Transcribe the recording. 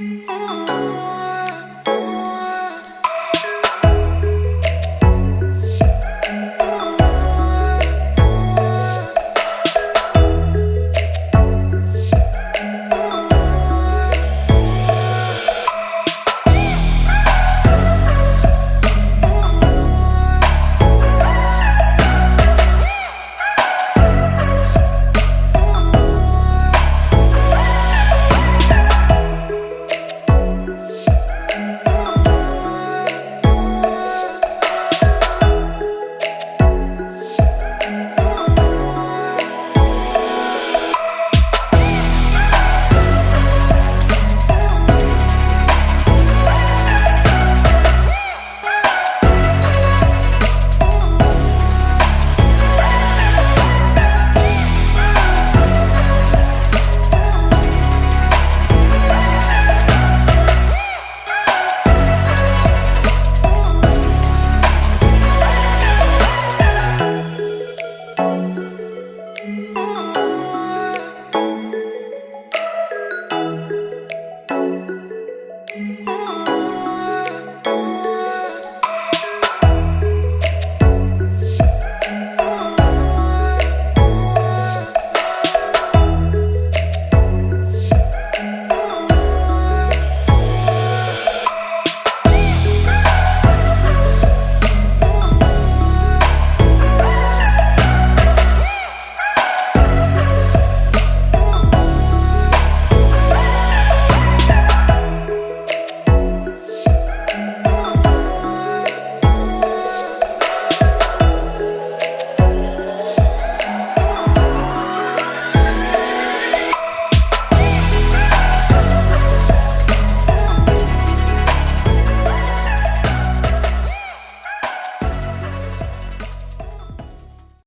Ooh.